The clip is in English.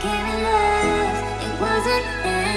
gave love, it wasn't